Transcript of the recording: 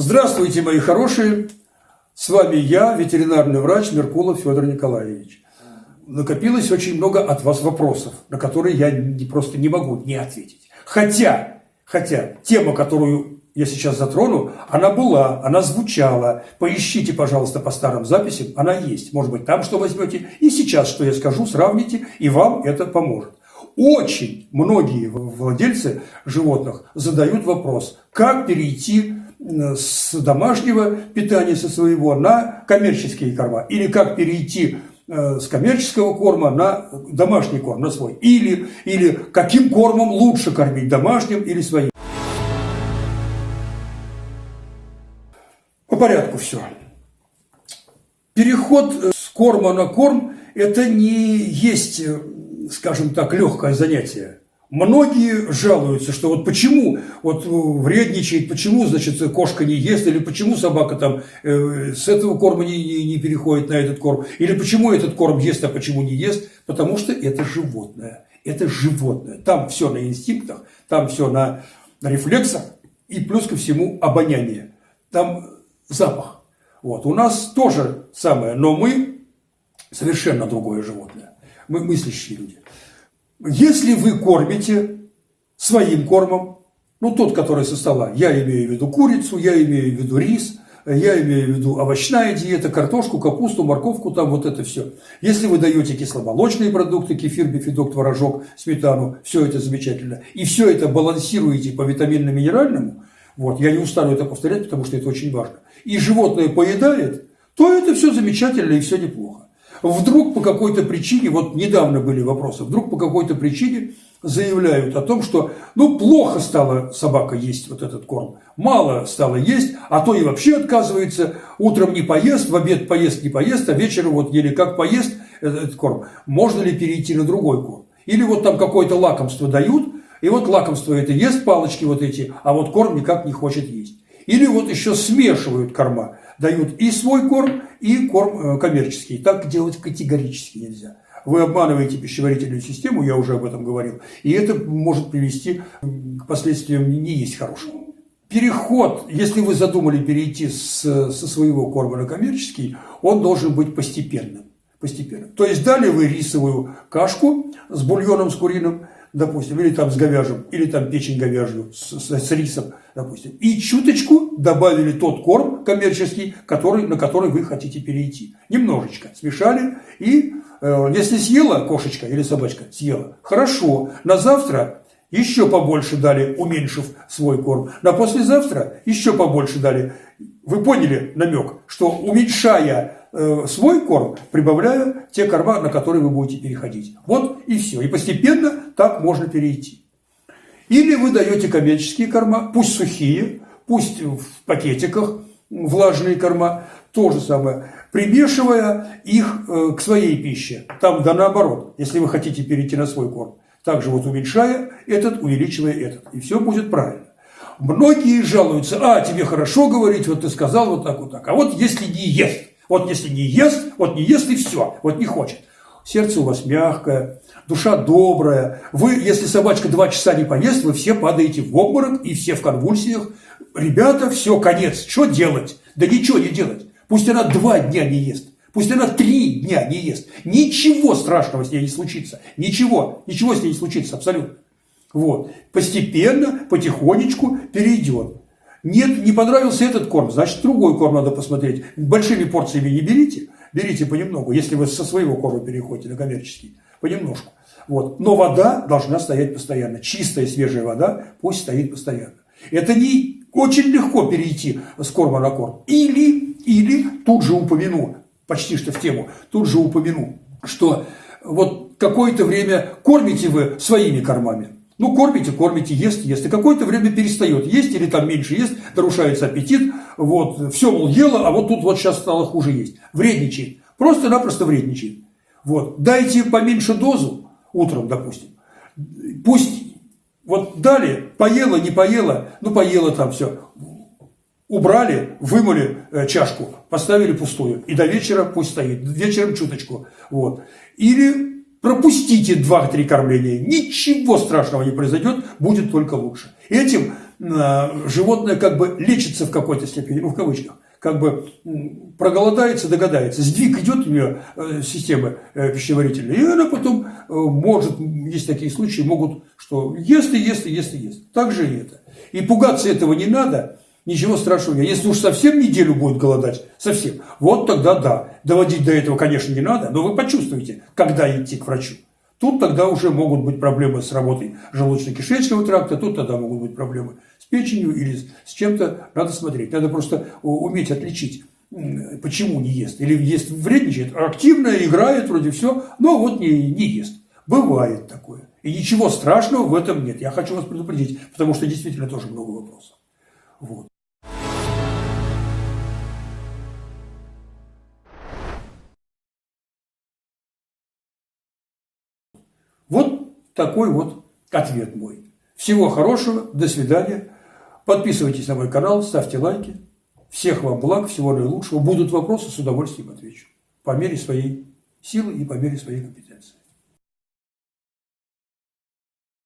Здравствуйте, мои хорошие! С вами я, ветеринарный врач Меркулов Федор Николаевич. Накопилось очень много от вас вопросов, на которые я не, просто не могу не ответить. Хотя, хотя тема, которую я сейчас затрону, она была, она звучала. Поищите, пожалуйста, по старым записям, она есть. Может быть, там что возьмете. И сейчас, что я скажу, сравните, и вам это поможет. Очень многие владельцы животных задают вопрос, как перейти с домашнего питания со своего на коммерческие корма. Или как перейти э, с коммерческого корма на домашний корм, на свой. Или, или каким кормом лучше кормить, домашним или своим. По порядку все. Переход с корма на корм – это не есть, э, скажем так, легкое занятие. Многие жалуются, что вот почему вот э, вредничает, почему, значит, кошка не ест, или почему собака там э, с этого корма не, не, не переходит на этот корм, или почему этот корм ест, а почему не ест, потому что это животное, это животное. Там все на инстинктах, там все на, на рефлексах, и плюс ко всему обоняние. Там запах. Вот. У нас тоже самое, но мы совершенно другое животное. Мы мыслящие люди. Если вы кормите своим кормом, ну тот, который со стола, я имею в виду курицу, я имею в виду рис, я имею в виду овощная диета, картошку, капусту, морковку, там вот это все. Если вы даете кисломолочные продукты, кефир, бифидок, творожок, сметану, все это замечательно, и все это балансируете по витаминно-минеральному, вот, я не устану это повторять, потому что это очень важно, и животное поедает, то это все замечательно и все неплохо. Вдруг по какой-то причине, вот недавно были вопросы, вдруг по какой-то причине заявляют о том, что ну плохо стала собака есть вот этот корм, мало стало есть, а то и вообще отказывается, утром не поест, в обед поест, не поест, а вечером вот еле как поест этот корм. Можно ли перейти на другой корм? Или вот там какое-то лакомство дают, и вот лакомство это ест палочки вот эти, а вот корм никак не хочет есть. Или вот еще смешивают корма дают и свой корм, и корм э, коммерческий. Так делать категорически нельзя. Вы обманываете пищеварительную систему, я уже об этом говорил, и это может привести к последствиям не есть хорошего. Переход, если вы задумали перейти с, со своего корма на коммерческий, он должен быть постепенным. постепенно. То есть дали вы рисовую кашку с бульоном с куриным, допустим, или там с говяжьим, или там печень говяжью с, с, с рисом, допустим, и чуточку добавили тот корм коммерческий, который, на который вы хотите перейти. Немножечко смешали, и э, если съела кошечка или собачка, съела, хорошо, на завтра еще побольше дали, уменьшив свой корм, на послезавтра еще побольше дали. Вы поняли намек, что уменьшая Э, свой корм, прибавляя те корма, на которые вы будете переходить. Вот и все. И постепенно так можно перейти. Или вы даете коммерческие корма, пусть сухие, пусть в пакетиках влажные корма, то же самое, примешивая их э, к своей пище. Там да наоборот, если вы хотите перейти на свой корм. Также вот уменьшая этот, увеличивая этот. И все будет правильно. Многие жалуются, а, тебе хорошо говорить, вот ты сказал вот так, вот так. А вот если не ест, вот если не ест, вот не ест и все, вот не хочет. Сердце у вас мягкое, душа добрая. Вы, если собачка два часа не поест, вы все падаете в обморок и все в конвульсиях. Ребята, все, конец. Что делать? Да ничего не делать. Пусть она два дня не ест. Пусть она три дня не ест. Ничего страшного с ней не случится. Ничего. Ничего с ней не случится абсолютно. Вот. Постепенно, потихонечку перейдет. Нет, не понравился этот корм, значит, другой корм надо посмотреть. Большими порциями не берите, берите понемногу, если вы со своего корма переходите на коммерческий, понемножку. Вот. Но вода должна стоять постоянно. Чистая, свежая вода пусть стоит постоянно. Это не очень легко перейти с корма на корм. Или, или тут же упомяну, почти что в тему, тут же упомяну, что вот какое-то время кормите вы своими кормами, ну, кормите, кормите, ест, ест. И какое-то время перестает есть или там меньше ест, нарушается аппетит. Вот, все, мол, ела, а вот тут вот сейчас стало хуже есть. Вредничает. Просто-напросто вредничает. Вот. Дайте поменьше дозу утром, допустим. Пусть вот дали, поела, не поела, ну, поела там все. Убрали, вымыли э, чашку, поставили пустую. И до вечера пусть стоит. Вечером чуточку. Вот. Или Пропустите 2-3 кормления, ничего страшного не произойдет, будет только лучше. Этим животное как бы лечится в какой-то степени, в кавычках, как бы проголодается, догадается. Сдвиг идет у нее э, системы э, пищеварительной, и она потом э, может, есть такие случаи, могут, что ест и ест и ест и ест. Так же и это. И пугаться этого не надо, ничего страшного. Если уж совсем неделю будет голодать, совсем, вот тогда да. Доводить до этого, конечно, не надо, но вы почувствуете, когда идти к врачу. Тут тогда уже могут быть проблемы с работой желудочно-кишечного тракта, тут тогда могут быть проблемы с печенью или с чем-то. Надо смотреть. Надо просто уметь отличить, почему не ест. Или ест вредничает, активно играет, вроде все, но вот не, не ест. Бывает такое. И ничего страшного в этом нет. Я хочу вас предупредить, потому что действительно тоже много вопросов. Вот. Вот такой вот ответ мой. Всего хорошего, до свидания. Подписывайтесь на мой канал, ставьте лайки. Всех вам благ, всего наилучшего. Будут вопросы, с удовольствием отвечу. По мере своей силы и по мере своей компетенции.